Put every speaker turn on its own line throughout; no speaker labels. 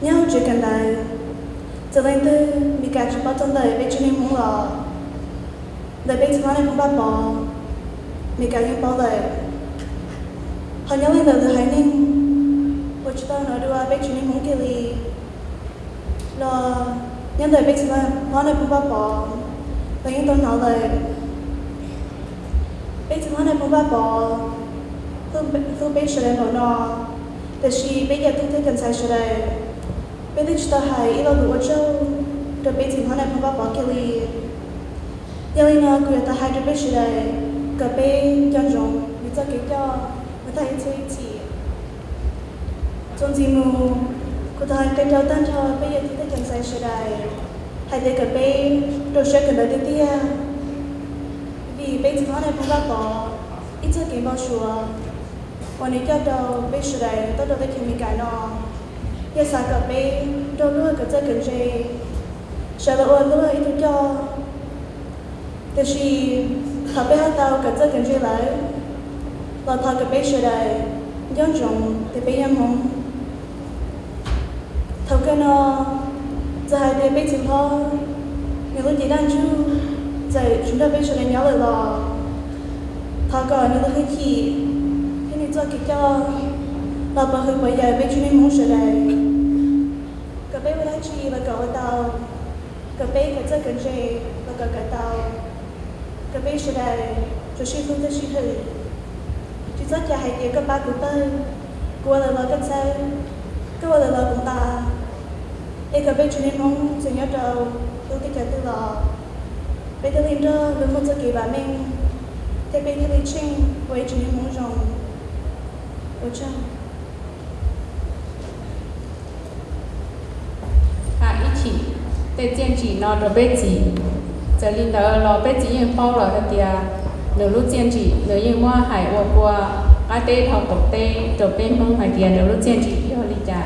nhau chuyện cần đời giờ lên tư bị cả chụp bao trong đời bên trên muốn lò đời bên trong này cũng bắt bỏ bị cả những bao đời họ nhớ lên đời từ hai ninh của chúng ta nói đùa bên trên muốn kia li lo nhân đời bên trong này cũng bắt bỏ và những tôi nói lời bây giờ này cũng bắt bỏ không không biết sự nó nóแต่ชีbây giờ tôi thấy cần sai sự này bây giờ village ta hai ilo lúa trâu rồi bây giờ hôm nay phong bao bỏ kia li giờ lên nó cười ta hai rồi bây giờ đây cà phê chân rồng. Vì cho kia cho. Người ta chơi chỉ trong gì mù, cô ta cái cho tan cho. Bây giờ thì ta chẳng sai sửa đây hai đứa cà phê rồi sửa cái lời tiếp vì bây giờ hôm nay phong bao bỏ ít cho cái bao sửa còn nếu cho đầu bây giờ đây tôi đâu phải kiếm cái nó ยาสากับเมงเราเลือกกับเจ้ากันเจชาละอวนเลือกอีตุจอแต่ชีขับไปหาเตากับเจ้ากันเจไหลเราทากับเมชดายย้อนจงแต่ไปยังมงทำกันนอจะให้เดไปถึงพ่อยังรู้ดีด้านชูใจชุดเดไปชดายย้อนเลยหรอทาก่อนยังรู้ให้ขี่ให้ในเจ้ากิจจอเราไปคือไปใหญ่ไปชุดในมงเฉย bây giờ là cậu cái bé cái chất cái gì là cậu cái tao cái bé cho suy phương cho suy thử. Chỉ rất là hay tiền các ba của tôi. Của là là cái sao cái là là của ta. Ấy cái bé chuyện muốn sẽ nhớ đâu tôi cái chuyện tôi là bây giờ lên đó đừng một cho kỳ bà mình. Thế bây giờ lên trên với chuyện muốn rồi 我知
tê chiên chỉ nó rồi bê chỉ giờ linh đó nó bê chỉ yên bao rồi thì à nếu lúc chiên chỉ nếu như mua hải ô qua cá tê thọc tổ tê rồi bê mông hải tiền nếu lúc chiên chỉ yêu lý trả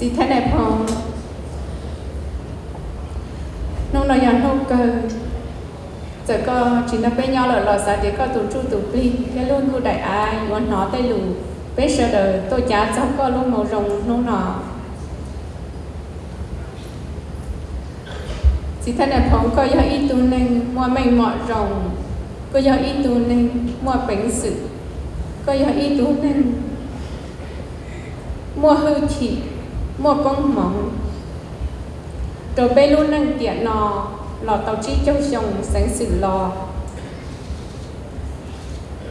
chỉ thế này phong nông nó yàn hông cơ giờ có chỉ là bên nhau là lò xá thì có tụ trụ tụ pli cái luôn thu đại ai muốn nó tay lù bé sợ đời, tôi chả cháu có luôn màu rồng nó nọ. Chỉ thân này phong có do ít tu nên mua mình mọ rồng, có do ít tu nên mua bánh sự có do ít tu nên mua hư chỉ, mua con mỏng rồi bên luôn năng tiện nọ lò tàu chi châu chồng sáng xử lò.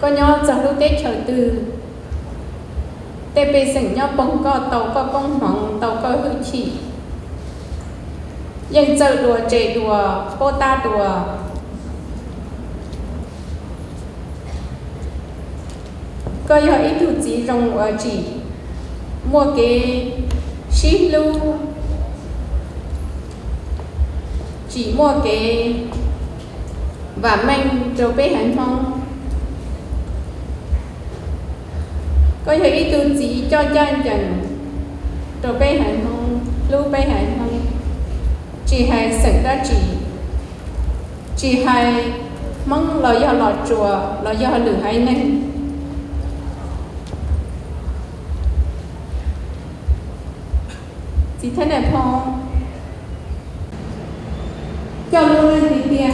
Có nhau chẳng lúc tết chờ từ tê bê sảnh nhau bông co, tàu co bông mỏng, tàu co hư chỉ. Dân giờ đùa, trẻ đùa, cô ta đùa. Có giờ ít thủ chỉ rồng ở chỉ. Mua cái ship lưu. Chỉ mua cái và mang cho bé hành phong. Có thể ý chỉ cho chân chẳng rồi bay hải không lưu bay hải không chỉ hay sẵn ra chỉ chỉ hay mong lo do lo chùa lo do lửa hay nên chỉ thế này phong cho luôn lên thì tiền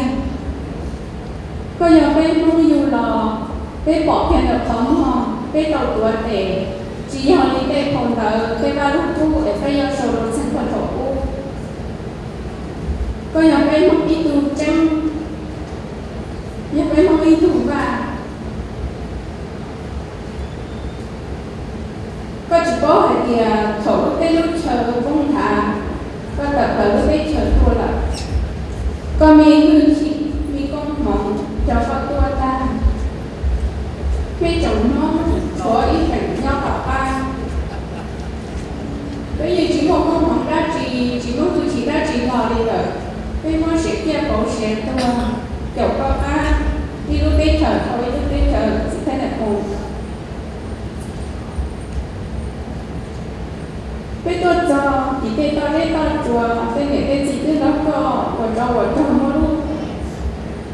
có giờ bên không dù lò bên bỏ tiền được tấm hò bên đầu tuổi để chỉ họ đi bên phòng thờ bên ba lúc thu để phải do sầu đồ sản phẩm thổ u có nhóm bên không đi tù trăng nhóm bên không đi tù và có chỉ có hai thì thổ bên lúc chờ công thả có tập ở bên chờ thua là có mi hư 교과가 educator or educator sustainable. Bây giờ cho thì cái ta lấy ta chùa sẽ nghệ cái gì tức đó có của cho vợ chồng một lúc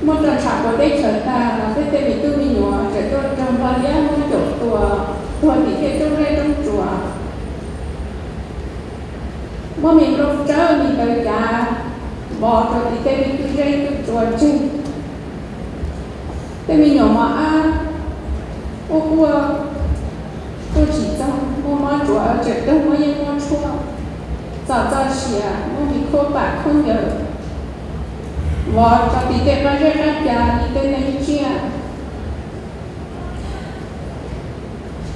một lần trả của đây trở ta là cái tên bị tôi mình nhỏ trở tôi trong ba giá một chỗ chùa thôi thì cái tôi lên trong chùa. Mà mình lúc trở, mình tới cả bỏ rồi thì cái mình tôi lên trong chùa chung chuột mình nhỏ mà à ô qua tôi chỉ cho mua mà chủ, ở đâu mà yên mua chua. Giờ giờ à, mua bị khô bạc không nhớ. Và cho thì tê mà dây ra cả đi tê này chia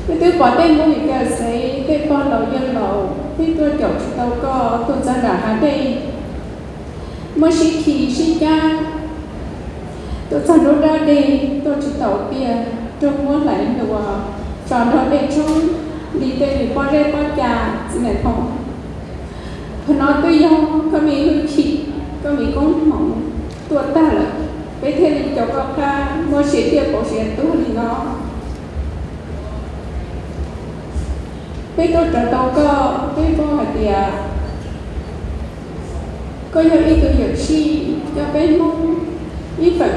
cái thứ quả tên của mình cái sẽ cái con đầu dân đầu cái tôi kiểu đâu có tôi ra đã hà đây mới sĩ thì sĩ cha tôi ra nó ra đi, tôi chỉ tàu kia trong muốn lại được vào tròn thôi để trong đi tên đi qua đây qua nhà xin này không phải nói tôi yêu có mình hư chị có mình cũng mong tôi ta là, cái thế thì cháu có ca mua sĩ tiệp của sĩ tôi thì nó cái tôi trở tàu cơ cái cô hạt địa có nhiều ý tưởng hiểu chi, cho bên mong ý phật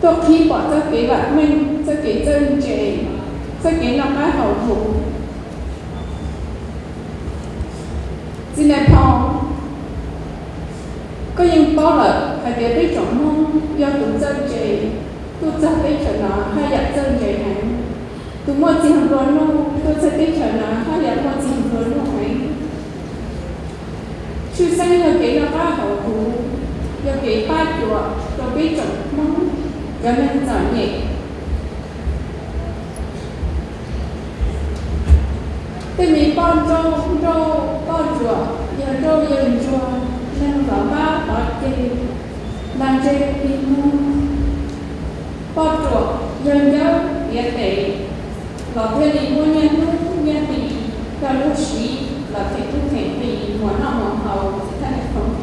tôi khi bỏ cho kỹ bản mình cho kỹ chân trẻ cho kỹ lòng bá hậu thủ xin này phong có những bó lợi hay địa biết trọng mong do tụng chân trẻ. Tôi cho biết trở nó hay dạy chân trẻ này tu mua chỉ hàng luôn luôn, tôi sẽ biết trở nó hay dạy mua chỉ hàng luôn luôn phải chú sinh là kỹ nó ba hậu thủ do kỹ ba chùa tôi biết trọng mong cho nên giỏi nhẹ thì mình con trâu trâu con chùa giờ trâu giờ chùa nên có ba có chơi làm chơi đi mua con chùa giờ nhớ biết để là thế thì mua nhân lúc nhân thì cho lúc sĩ là thể tu thể thì muốn nào muốn hầu, sẽ thành không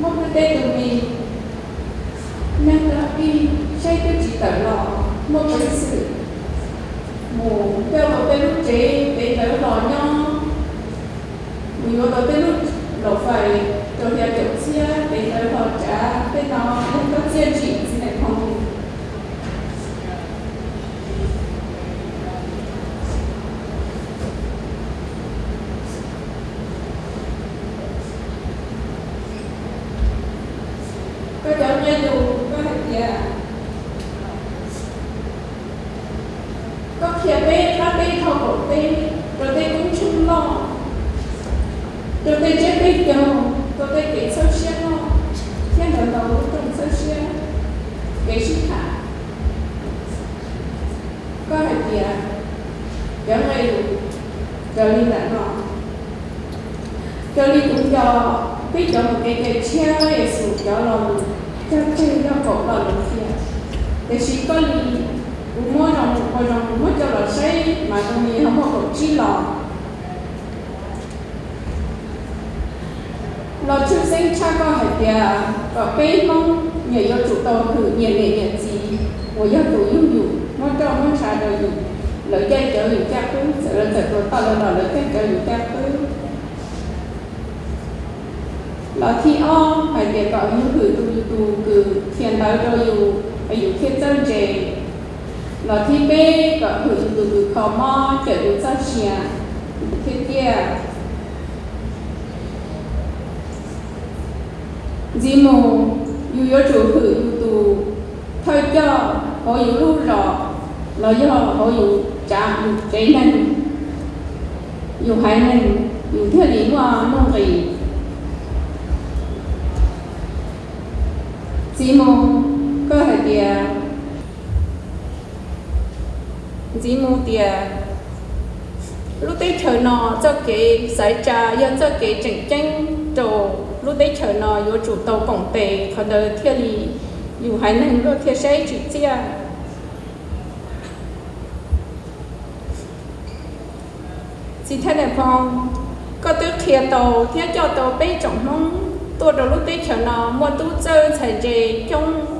một cái tết từ mình nên là đi xây cái chỉ tờ lò một cái sự mù theo một tên lúc chế để tờ lò nhau, mình có tên lúc lò phải theo kiểu chia để tờ lò trả tên nó không có chia chỉ gì này không có cháu nhân dù có hạt già có khía đi có bê thọ cổ rồi đi cũng chung lo. Rồi đi chết đi dầu rồi đi kể sâu xe lo. Thiên ở đầu trong sâu xe. Kể sức khả có hạt già cháu ngay dù rồi đi đã nọ rồi đi cũng cho. Biết cho một cái cái chia ấy sự cho lòng cho chơi cho cậu là lòng kia để chỉ có lý mỗi lòng mỗi lòng mỗi cho là xây mà tôi nghĩ không có cậu chi lò. Lò chưa sinh cha con phải kìa và bế mong nhờ do chủ tàu thử nhiệt lệ nhiệt gì, của do chủ yêu dụ mỗi cho mỗi xa đời dụ lợi dây trở dụ cha cứ sợ lên sợ của tao là lợi dây trở dụ cha cứ. Lò thi o phải kìa gọi những cử tu tu cử thiền tới rồi dù phải dù thiên chân chè nó thì bê có thử từ từ khó mò trở đến sa chìa. Thế kia. Dì mù, dù yếu chủ thử, dù tù, thôi cho, có yếu lưu rõ. Nó do có yếu chạm dù cháy nên dù hai nên dù thế lý hoa nông rì dì mù, có thể tìa dì mô tìa. Lúc đấy chờ nọ cho cái giải trà do cho cái chỉnh tranh trồ lúc đấy chờ nọ có chủ tàu cổng tề còn đời thiên lì. Dù hai năng lúc thiên sẽ chỉ chia. Dì thế này phong có tư kia tàu thiên cho tàu bê trọng hông. Tôi đầu lúc tết chờ nó mua tu chơi chạy về trong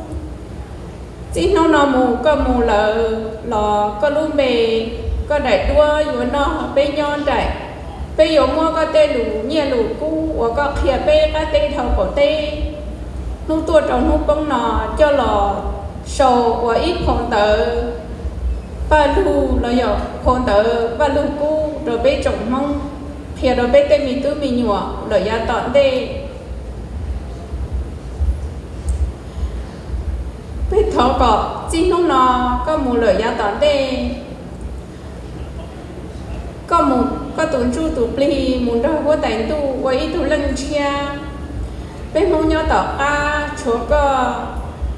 chỉ nó nó mù, có mù lợ lò, có lúc mề có đại đua dù nó bê nhon đại. Bê yếu mua có tê lù, nhẹ lù cũ và có khía bê có tê thầu cổ tê. Lúc tua trong lúc bông nó cho lò, sầu và ít khổng tờ. Ba lù là yếu khổng tờ, ba lù cũ rồi bê trồng mong khía rồi bê tê mì tư mì nhọ lợi ya tọn tê bên thọ cọ chỉ nó nó có mù lợi ya tản đây có mù có tuấn chu tụ pli mù đó có tài tu với tu lân chia. Bên mông nhau tỏ, a chỗ có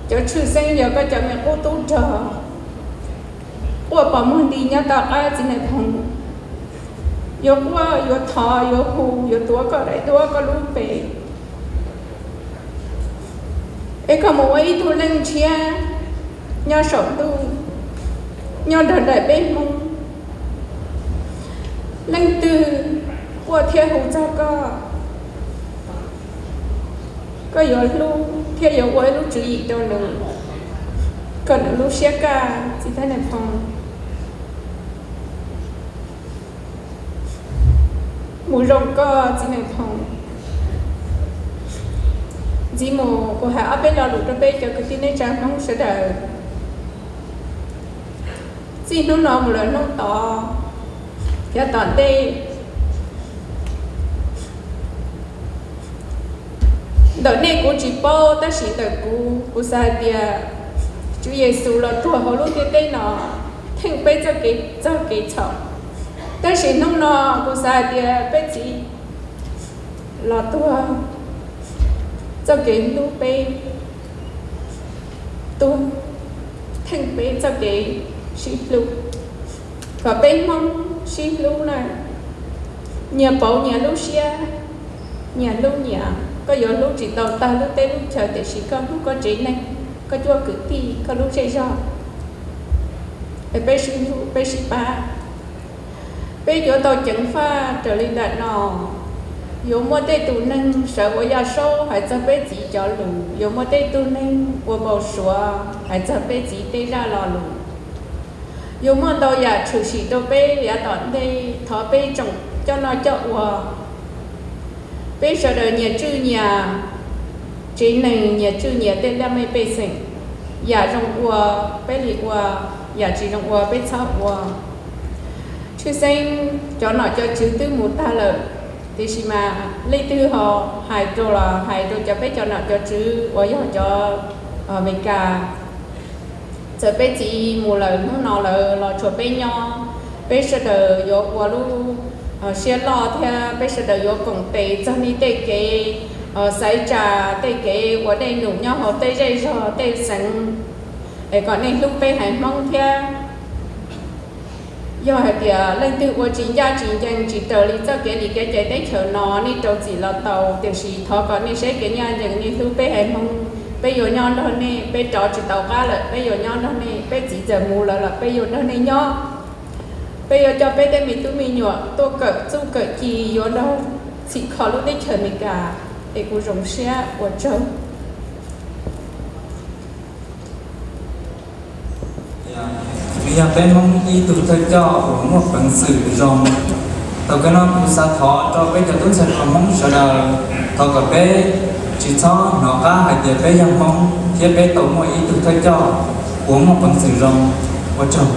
cho chư sinh giờ có cho mẹ cô tu chờ của bỏ mông đi nhau tỏ, a chỉ này thằng yo qua yo thọ yo hù yo tua có đại tua có lúc về. Ấy có một ấy tu lân chia nhau sống tu nhau đời đời bên mông lân từ của thiên hùng cho co có yếu lúc thiên yếu quay lúc chữ gì đâu nữa còn lúc xe ca, chỉ thấy này phòng mù rồng co chỉ này phòng chỉ mù của hạ bên đó lúc đó bên cho cái tin này chẳng không sẽ đợi xin nó nó một lần nó to cho toàn tê đợt này cô chỉ bao ta chỉ đợt cô cô sai bia Chúa Giêsu là tua hồ lúc cái cái nó thành bây cho cái cho cái chồng ta chỉ nông nó cô sai bia bây chỉ là tua cho cái lúc bây tua thành bây cho cái chỉ lúc có bên mong chỉ lúc này nhà bảo nhà lưu xia. Nhà lưu nhà, có gió lưu chỉ tàu ta lưu tết lưu chờ để chỉ có lúc có chế này, có chua cử ti có lúc chế do để bé sinh lúc bé sinh ba. Bé gió tàu chẳng pha trở lên đại nọ yo mô tê tù nâng sở của gia số hãy cho bê chỉ cho lù yo mô tê tù nâng của bầu sủa hãy cho bê chỉ tê ra lò lù yêu mo tàu ya chủ sĩ tàu bé ya tọn đây thọ bê trồng cho nó cho hòa bê giờ đời nhà chữ nhà chỉ này nhà chữ nhà tên là mấy bê sinh nhà trong qua bê lì qua nhà chỉ trong qua bây sau qua sinh cho nó cho chữ tư một ta lợi. Thì xí mà lấy tư họ hai đồ là hai đồ cho bé cho nó cho chữ qua giờ cho ở mình cả giờ bây chỉ mua lời nó nó là là cho bây nhau bây giờ đời qua luôn xe ờ, lo theo bây giờ đều có công ty cho nên để cái ờ xây ra để cái của đây nụ nhau, họ tây dây rồi tây sẵn. Để còn nên lúc bây hãy mong theo. Do hệ thì lên từ của chính gia chính dân chỉ tờ lý cho cái lý cái chạy tới chờ nó đi trâu chỉ là tàu tiểu sĩ thọ còn nên sẽ cái nhà dân nên lúc bây hãy mong bây giờ nhau đó nè bây trò chỉ tàu cá là bây giờ nhau đó nè bây chỉ giờ mù là là bây giờ đó nè nhau bây giờ cho bây đây mình tụi mình nhọ tôi cỡ tôi cỡ chỉ yo đó chỉ khó lúc đấy chờ mình cả, để cô rồng xe của chồng
vì nhà bên mong y tụ thay cho của một bằng sự rồng. Tàu cái nó cũng sa thọ, cho bây giờ tôi sẽ còn mong sợ đời tàu cả bé chỉ cho nó cá hay để bé yang mong thiết bé tàu mọi y tụ thay cho của một bằng sự rồng của chồng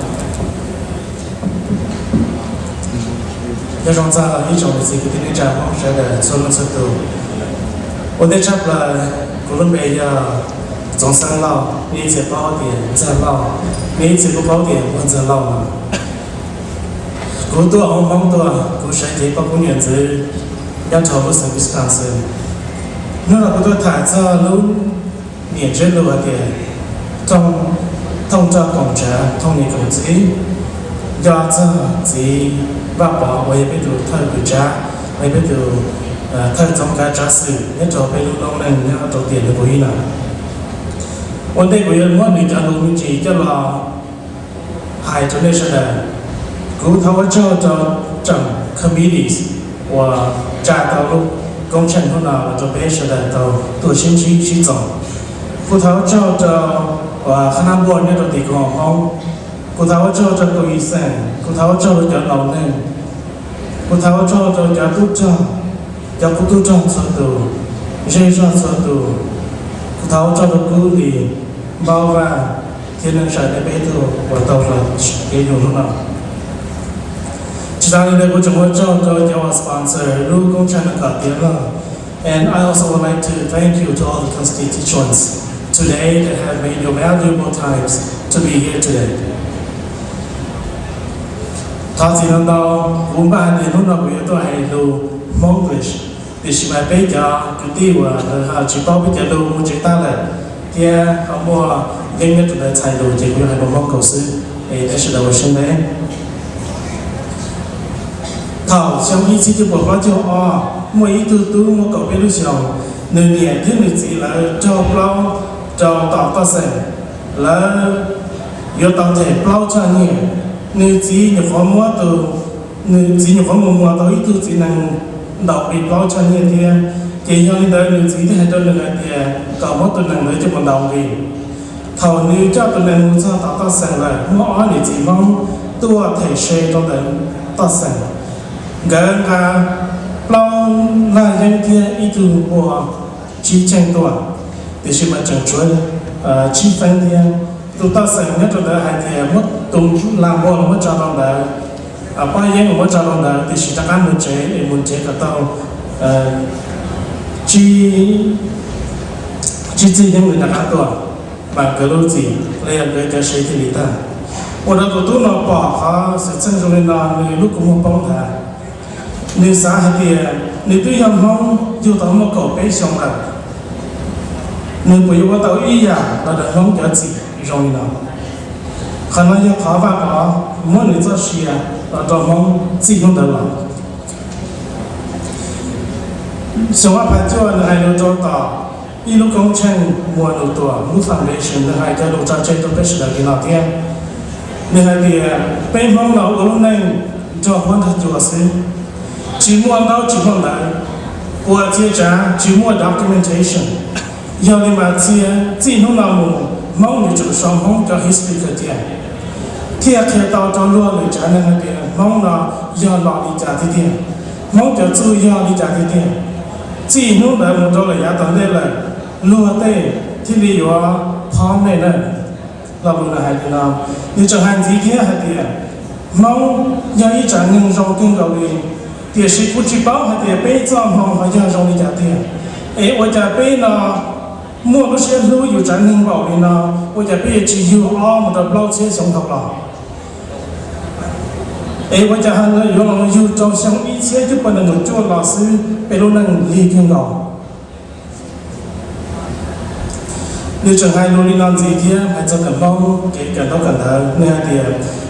要让在一种的这个天天展望上的做梦速度。我在这了，可能没有总三老，你一包点再老，你一不包点我再老嘛。古多红红多，古神节包括原则，要超过三个 nó là của tôi thả ra lúc miền trên lùa thì trong thông cho cổng trẻ thông nhị cổng chỉ do cho chỉ và bỏ với biết được thời của cha. Với biết được à, thời trong cái trả sự nhất cho biết lúc ông này nhá đầu tiên là của y là vấn đề của yên muốn được trả lúc chỉ cho là hai cho nên là cứu thấu cho cho, chẳng committees và trả tao lúc công trình hôm nào là cho bé sẽ là tàu tổ chức chi chi tổng cứ thấu cho cho và khả năng buồn như là tỷ của họ cô tháo cho cho tôi ý sen cô tháo cho cho lâu nên cô tháo cho cho cho tu cho cho cô tu trong sơ tu dễ cho sơ tu cô tháo cho tôi cứ đi bao và thiên năng sợ để bé tu và tàu là cái dùng lúc nào chỉ Shirani de ko chamo cho cho your sponsor Ru Kong Chana Ka Tiela. And I also would like to thank you to all the constituents today that have made your valuable times to be here today. Thọ chỉ lần đầu cũng ba thì lúc nào cũng tôi hay lưu Monglish thì chỉ mà bây giờ cái tiêu là họ chỉ bao bây giờ lưu một chữ ta là thì thảo trong ý chí của họ cho o mỗi ý tư tư một cầu biết lúc xong nơi nhẹ thứ người chỉ là cho bao cho tỏ ta sẽ là yêu tạo thể bao cho nhẹ nơi chỉ nhập phó mua từ, nơi chỉ nhập phó mua mua tới tư chỉ năng đọc bị bao cho nhẹ thì thì cho nên đời nơi chỉ thì hai đôi lần thì cầu mất từ năng để cho bọn đầu đi. Thầu nếu cho từ năng muốn cho tỏ ta sẽ là mỗi người chỉ mong, tua thể xe cho đến ta sẽ gần cả lâu là những kia ý tưởng của chi tranh tuổi thì sự mà chẳng chuối chi phân thì tụi ta sẽ nhất là hai thì mất tung làm bộ mất cho lòng đó à bao nhiêu mất cho lòng đó thì sự ta ăn một chế để một chế cả tao chi chi chi những người ta ăn tuổi và cái lối gì lên cái cái sự thì ta 我的都都那把哈是真正的那你如果我帮他。 nếu xã hệ kia nếu tuy hầm hông, dù tao mà cậu bé xong rồi nếu bây giờ tao ý à là được hông cho chị, rồi nào khả năng yêu khó và có mỗi người cho xì à là tao hông, chị không được lòng xong á phải cho là hai đứa cho tao ý lúc công trình mua đồ tùa mũ foundation là hai đứa đồ cho chơi tôi biết sự là cái nào kia nên hai kia à, bên hông nào cũng nên cho hôn thật chùa xí Jimua about qua Lai, or Tija, Jimua documentation. Yali Matia, Tinulamu, Mong Richard Shang Hong cho History cái Katia. Tia Kia Tao cho luôn Tao trả nên cái Nabia, Mong là La Ya La Li cái Dia, Mong Ka Tsu Ya Li Jati Dia. Tinu Lai Mu Dola Ya Tan Le Lai, Lua Te, Tili Yua, Palm Ne Lai, La Bu La Hai Di nào, Ni Chang Han Ti Kia Hai Dia, Mong Ya Yi Chang Ngin Rong Kinh Gao Li, thì sĩ quân chỉ báo hay thì bé trong phòng phải cho dòng đi trả tiền ấy ở trả bé là mua cái xe lưu อยู่จันนึงบอกนี่นะว่าจะพี่จะอยู่อ้อมแต่เราเสียสองทับเราเอ้ว่าจะหันเลยอยู่เราอยู่จองเสียงอีเสียจะเป็นหนุ่มจ้วนเราซื้อไปรู้นั่งรีเพียงเรานี่จะให้รู้นี่นอนสีเดียให้จะกันเราเกิดกันเรากันเถอะเนี่ยเดีย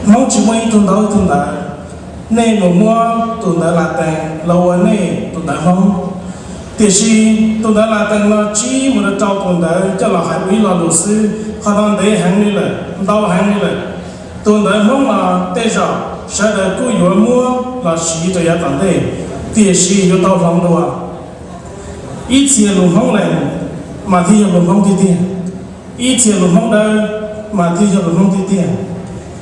น้องชิมวยตรงเราตรงนั้น nên một mua tụi đã là tàng lâu nè tụi đã không thì khi tụi đã là tàng là chỉ một trâu tụi đã cho là hai quý là luật sư. Họ đang để hàng đi là đâu hàng đi là tụi đã không là tê giờ sẽ là cứ vừa mua là chỉ cho giá tận đây thì khi yếu đau lòng đồ ít tiền luôn không này mà thì lùng không thì tiền ít tiền luôn không đâu mà thì lùng không thì tiền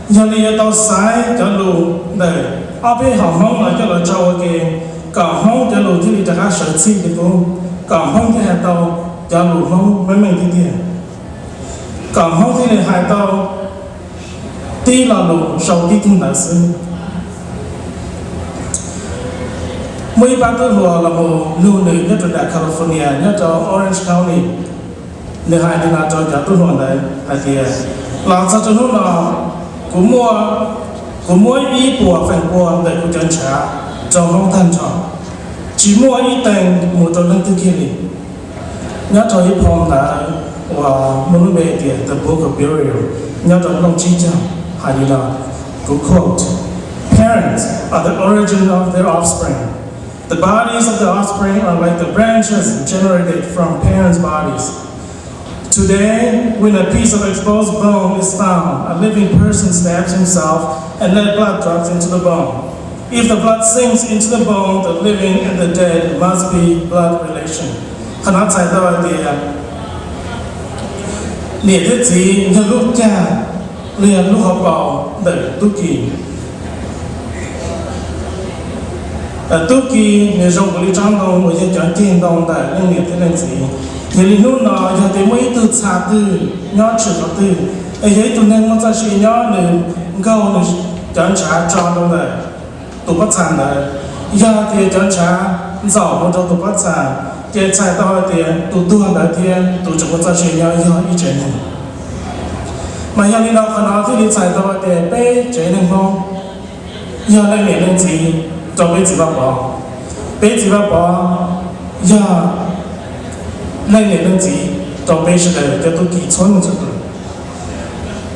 giờ này tao sai cho luôn lùng đây học bên là cho là trâu cái cả mong cho lù thì trả sở chi thì cũng cả thì hai tàu cho lù mong mấy mình đi tiền cả mong thì này tàu tí là lù sầu cũng là sư mấy bạn tôi vừa là một lưu nữ nhất ở đại California, nhất ở Orange County. Nữ hai thì là cho cả tôi hoàn đấy hai thì là sao cho nó là cũng mua của mỗi ý của phần của để của chân trả trong không thân trọng chỉ mỗi ý tên một trong những thứ kia đi nhớ cho ý phong là và muốn bề tiền the book of burial nhớ cho lòng chi chăng hay là của quote Parents are the origin of their offspring. The bodies of the offspring are like the branches generated from parents' bodies. Today, when a piece of exposed bone is found, a living person stabs himself and let blood drops into the bone. If the blood sinks into the bone, the living and the dead must be blood relation. คณะใจตัวเดียเนี่ยที่จีนลูกแก่เรียนลูกเขาบอกเด็กตุกีแต่ตุกีในโรงบริจาคเราเราจะจัดจีนตรงแต่เรื่องเนี่ยที่นั่นสิ จี thì lúc nào giờ thì mấy từ xa từ nhỏ chỉ có từ. Ấy ấy tụi nên muốn ra suy nhỏ nên câu này chẳng trả cho đâu này. Tụi bắt sàn này. Giờ thì chân trả giàu một cho tụi bắt sàn. Thì chạy tao thì tụ tu tiền, tụi chúng chụp ra sàn nhỏ giờ ý chế này. Mà giờ đi đâu còn nói thì đi chạy tao thì bé chế này không? Giờ lên miệng lên gì cho bé chỉ vào bỏ bé chỉ vào bỏ giờ lên miệng lên gì cho bé sẽ để cho tụ kỳ chuẩn một chút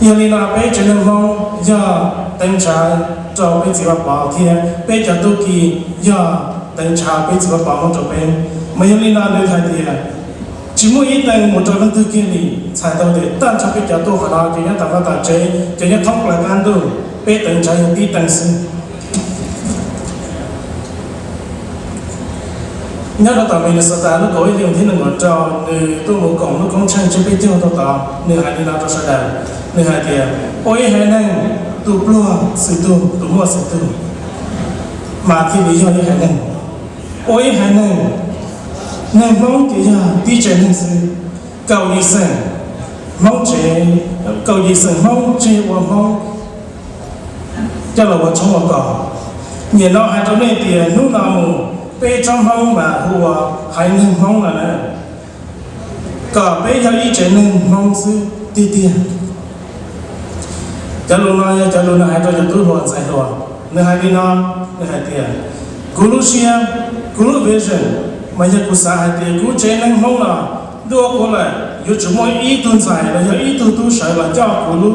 因为那被真正讲要等查做被几个包天，被叫都给要等查被几个包我这边，没有你那那台的，只么一等我这边都给你才到的，但查被叫都好了，就要大家大家就要通过来看到，被等查有地 nhớ là tao mình sợ ta nó có ý tưởng thế nào cho người tôi muốn cổng nó cũng chẳng chỉ biết tiêu tao tao nửa hai đi nào cho sao đời người hai tiền ôi hai năng tu plua sự tu tu mua sự tu mà khi bị do hai năng ôi hai năng năng mong cái gì đi chơi năng sự cầu đi sân mong chế cầu đi sân mong chế và mong. Cho là vợ chồng vợ cỏ. Nhìn nó hai trong này tiền lúc nào bê trong hông mà hùa hai nâng hông là nè cả bê theo ý chế nâng hông sư tì tiền cho luôn nói chá luôn nói, hai cho cho tôi hoàn sai rồi nè hai đi nó nè hai tìa cú lúc xia cú lúc vision mà giờ cú sa hai tìa cú chế nâng hông là đưa cô lại yêu chú mỗi ý tuần sai là giờ ý tu tu sợ là cho cú lù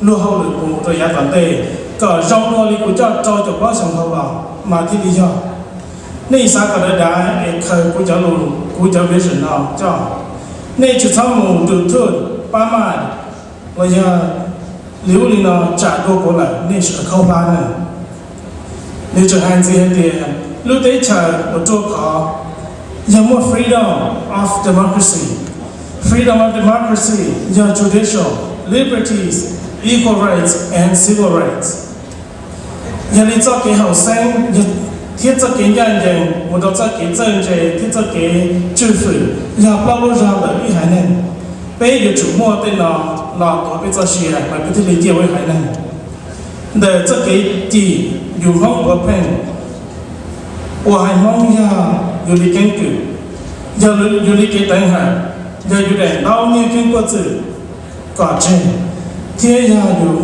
lù hậu lực của một thời gian vấn đề cả rong đó đi cú cho cho cho quá sòng hậu vào mà thì lý do. 那啥个的人也可古叫路古叫别人啊，叫那去草木都做八万，我要琉璃呢trả đô过来，那是个靠巴呢。你这汉子一点，路得chờ我做考，有没 freedom of democracy? Freedom of democracy, your judicial liberties, equal rights and civil rights. 要你做给后生，要 Thiết cho kiến nhân dân một đầu cho kiến dân chế thiết cho cái chư phủ là bao lâu ra bởi vì hải này bây giờ chủ mua tên là là có bây cho xìa mà bây giờ lý giải với hải này để cho cái gì dù không có pen của hải mong ya dù đi kiến cử giờ dù đi cái tên hải giờ dù để đau nghe kinh qua chữ quả trên thế ya dù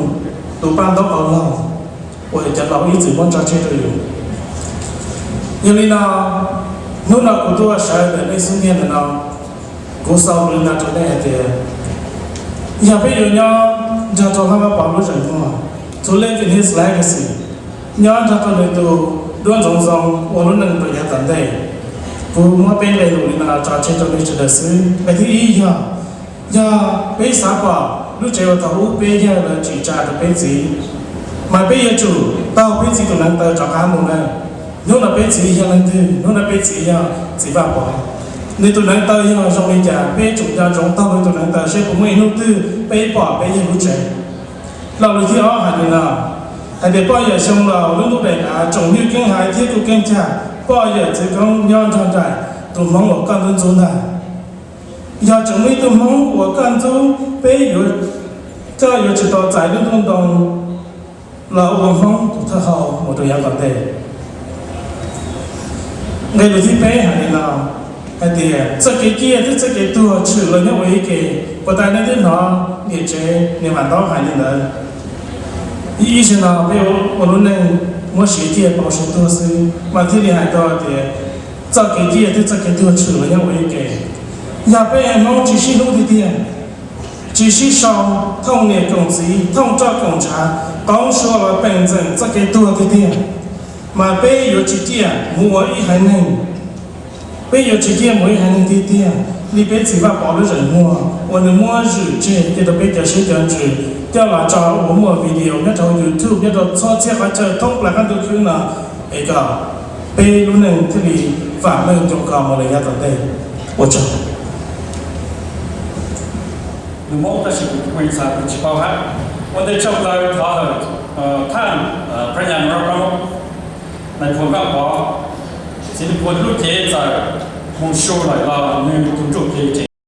tụ ban đó ở lòng và cho lão ý chỉ muốn cho chơi rồi như lý nào nút nào của tôi sợ để lấy sinh viên nào cố sau lên nào cho đây thì giờ bây giờ nhau giờ cho hai ba bảo lúc rồi không cho lên thì hết lại cái gì? Nhau giờ tôi lên tụ đón dòng dòng ôn luôn nâng tôi nhà tận đây. Cố mua bên này rồi là cho chơi cho lấy cho đời sư cái thì gì giờ giờ bây sao quả, lúc chơi vào tàu bây giờ là chỉ trả được bây gì? Mà bây giờ chủ, tao bây gì tụi năng tao cho cá mồm này nếu là bé chỉ cho nên thì nếu là bé chỉ cho chỉ vào bỏ nên tôi nói tới cho trong bây giờ bé chúng ta chúng ta với tôi nói tới sẽ cũng mình nút tư, bé bỏ bé như lúc trẻ. Lâu rồi thì họ hành nào hành để bao giờ xong là lúc lúc này à trồng như kinh hải thiết của kinh trả bao giờ chỉ không nhau trong trại tôi mong một con dân chúng ta giờ chúng mình tôi mong của con dân bé yếu cho giờ chỉ tỏ giải đến đông đông là ông phong thật hậu, một thời gian còn đề 你不是白喊的啦，阿弟，这个己啊，这这己多，除了你喂鸡，不但你这拿，你这你还拿喊的人。以前呢，比如我们那我学姐保险公司，我这里还多的，这个鸡啊，这这个多，除了你喂鸡，要不然弄几十弄的点，几十上通年工资，通做工厂，刚说了本正这己多的点。mà bây giờ chỉ tia mua ít hai nên bây giờ chỉ tia mua ít hai nên tia tia你别只把保的人mua我能mua日这这都别叫谁讲日叫来找我mua video 要找 YouTube 要找操作或者通来看都去呢那个被路能这里反问就搞么人家准备我找
the multi points are which power when they chop out father uh tan uh prenyan naivuanga kwa sini kwa luke ta kunsho la la ni kunjo ke te